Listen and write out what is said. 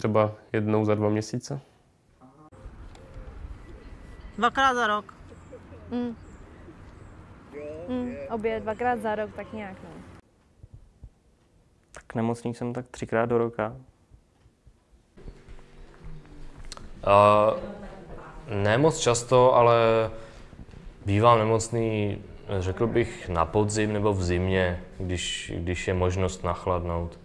třeba jednou za dva měsíce. Dvakrát za rok. Mm. Mm, obě dvakrát za rok, tak nějak, no. Tak nemocný jsem tak třikrát do roka. Uh, ne moc často, ale bývám nemocný, řekl bych, na podzim nebo v zimě, když, když je možnost nachladnout.